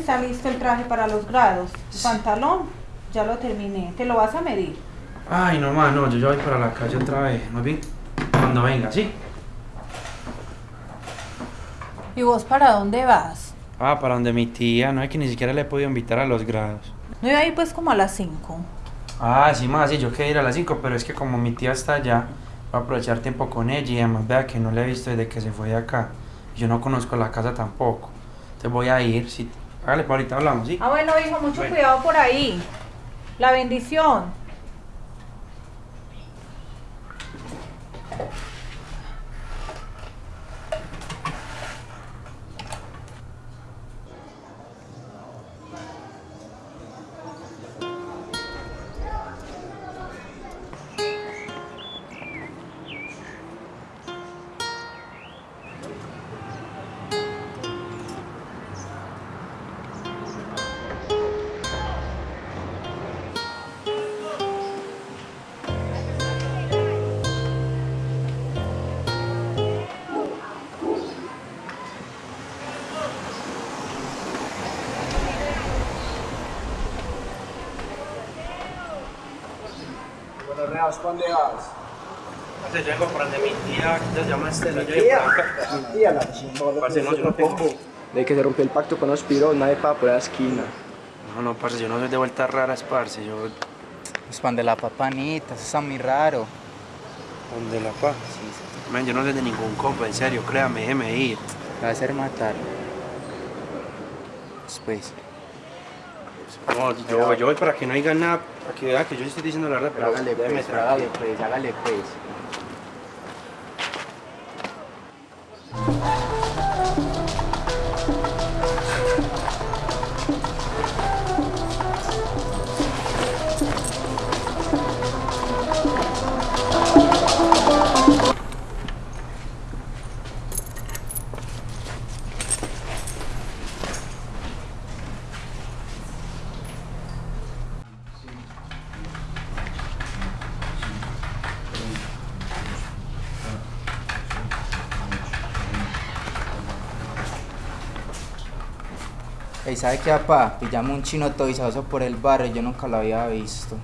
está listo el traje para los grados. El pantalón, ya lo terminé. ¿Te lo vas a medir? Ay, no más, no, yo ya voy para la calle otra vez. Más bien, cuando venga, ¿sí? ¿Y vos para dónde vas? Ah, para donde mi tía, no es que ni siquiera le he podido invitar a los grados. No iba a ir pues como a las 5. Ah, sí, más, sí, yo quería ir a las 5, pero es que como mi tía está allá, voy a aprovechar tiempo con ella y además vea que no la he visto desde que se fue de acá. Yo no conozco la casa tampoco. Entonces voy a ir, sí. Hágale, pues ahorita hablamos, ¿sí? Ah, bueno, hijo, mucho Bueno. cuidado por ahí. La bendición. ¿Para dónde vas? Parce, yo vengo por donde mi tía, que se llama Estela. Yo Tía, mi tía, la chingona. Parce, no, yo no tengo. De que se rompió el pacto con los piros, nadie para por la esquina. No, no, parce, yo no soy de vueltas raras, parce. Yo, Pues pan de la papanita, eso está muy raro. donde la paz. Man, yo no soy de ningún compa, en serio, créame, déjeme ir. Me va a hacer matar. Después. No, yo, yo voy para que no digan nada, para que vean que yo estoy diciendo la verdad, pero hágale pues, hágale pues, hágale pues. Ey, ¿sabe qué, papá? Pillamos un chino toizazo por el barrio, yo nunca lo había visto.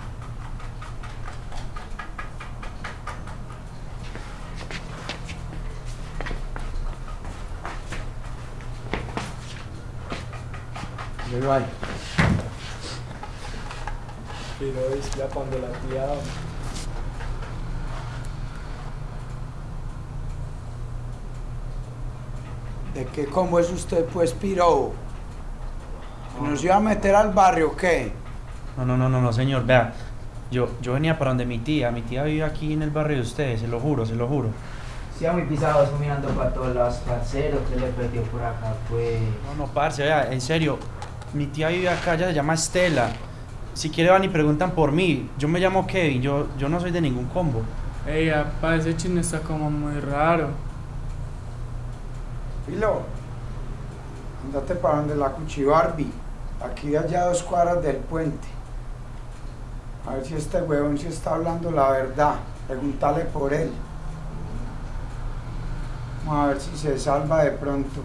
Yo ahí. Pero es ya cuando la tía. ¿De qué cómo es usted, pues, piro? ¿Nos iba a meter al barrio o qué? No, no, no, no, no, señor, vea. Yo, yo venía para donde mi tía. Mi tía vive aquí en el barrio de ustedes, se lo juro, se lo juro. Sí, muy pisados, mirando para todos lados, parcero, que le perdió por acá, pues. No, no, parce, vea, en serio. Mi tía vive acá, ella se llama Estela. Si quiere van y preguntan por mí. Yo me llamo Kevin, yo, yo no soy de ningún combo. Ey, apa, ese chino está como muy raro. Filo, andate para donde la Cuchibarbi, aquí de allá dos cuadras del puente. A ver si este huevón sí está hablando la verdad. Pregúntale por él. Vamos a ver si se salva de pronto.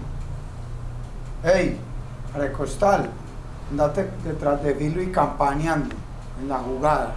¡Ey! Arecostal, andate detrás de Filo y campaneando en la jugada.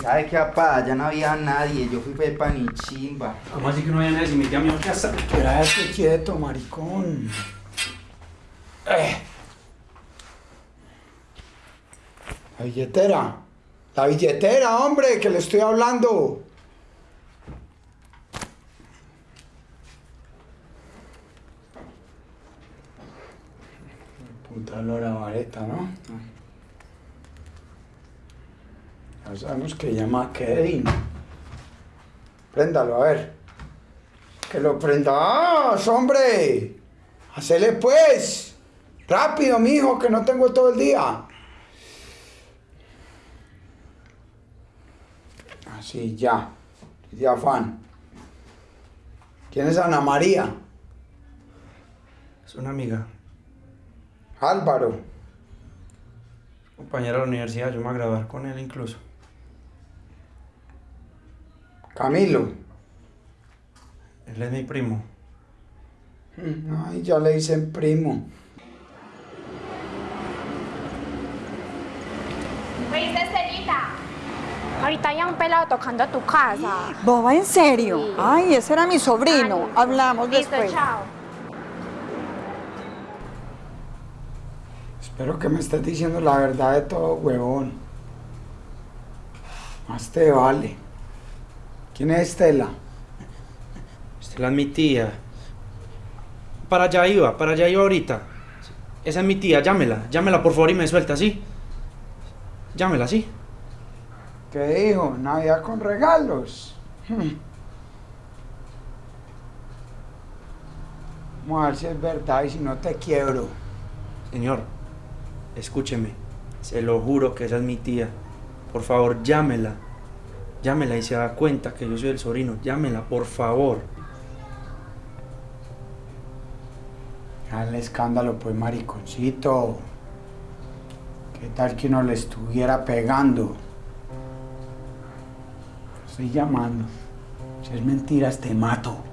¿Sabe qué, papá? Ya no había nadie, yo fui pepa ni chimba. ¿Cómo así que no hay nadie si me dijo que hasta... Quédate quieto, maricón. La billetera. La billetera, hombre, que le estoy hablando. Puta lora vareta, ¿no? Ya sabemos que llama Kevin. Préndalo, a ver. Que lo prendas, hombre. Hacele pues. Rápido, mijo, que no tengo todo el día. Así, ya. De afán. ¿Quién es Ana María? Es una amiga, Álvaro. compañera de la universidad, yo me voy a graduar con él incluso. Camilo. Él es mi primo. Ay, ya le dicen primo. Oíste, Estelita. Ahorita hay un pelado tocando a tu casa. Boba, ¿en serio? Sí. Ay, ese era mi sobrino. Ay, Hablamos Listo, después. chao. Espero que me estés diciendo la verdad de todo, huevón. Más te vale. ¿Quién es Estela? Estela es mi tía. Para allá iba, para allá iba ahorita. Esa es mi tía, llámela, llámela por favor y me suelta, ¿sí? Llámela, ¿sí? ¿Qué dijo? Navidad con regalos. Hmm. Vamos a ver si es verdad y si no te quiebro. Señor, escúcheme. Se lo juro que esa es mi tía. Por favor, llámela. Llámela y se da cuenta que yo soy el sobrino. Llámela, por favor. Al escándalo, pues, mariconcito. ¿Qué tal que uno le estuviera pegando? Estoy llamando. Si es mentiras, te mato.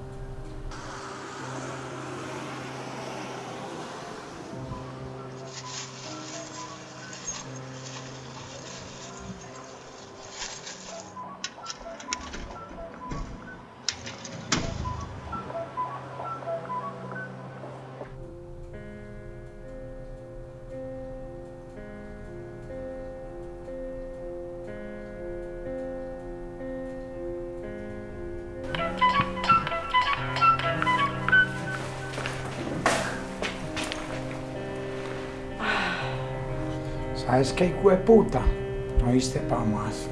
¿Sabes qué, hijo de puta? No viste pa' más.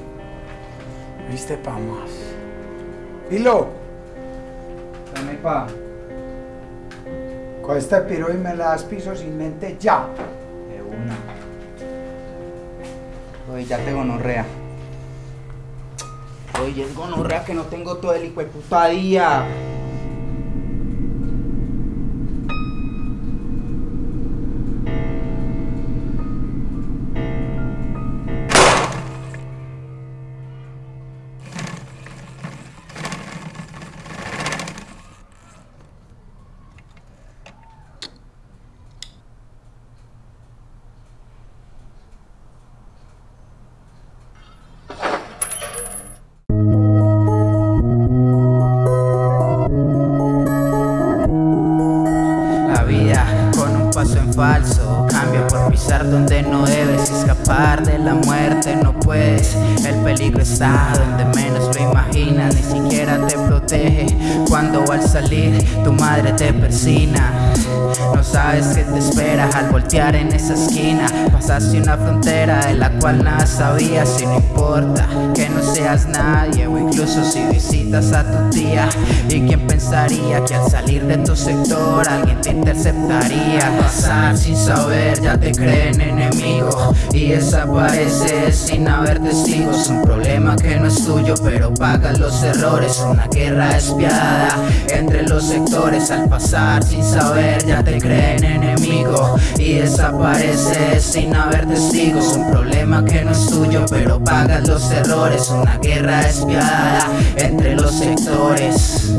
No viste pa' más. Hilo, Dame, pa. con este piro y me le das piso sin mente ya. De una. Oye, ya te gonorrea. Oye, es gonorrea que no tengo todo el hijo de puta día. Falso. Cambia por pisar donde no debes de la muerte no puedes. El peligro está donde menos lo imaginas Ni siquiera te protege. Cuando al salir tu madre te persina. No sabes qué te espera al voltear en esa esquina. Pasaste una frontera de la cual nada sabías Y no importa que no seas nadie O incluso si visitas a tu tía. ¿Y quién pensaría que al salir de tu sector alguien te interceptaría? Pasar sin saber ya te creen enemigo. Y desapareces sin haber testigos Un problema que no es tuyo pero pagas los errores. Una guerra despiadada entre los sectores. Al pasar sin saber ya te creen enemigo Y desapareces sin haber testigos Un problema que no es tuyo pero pagas los errores. Una guerra despiadada entre los sectores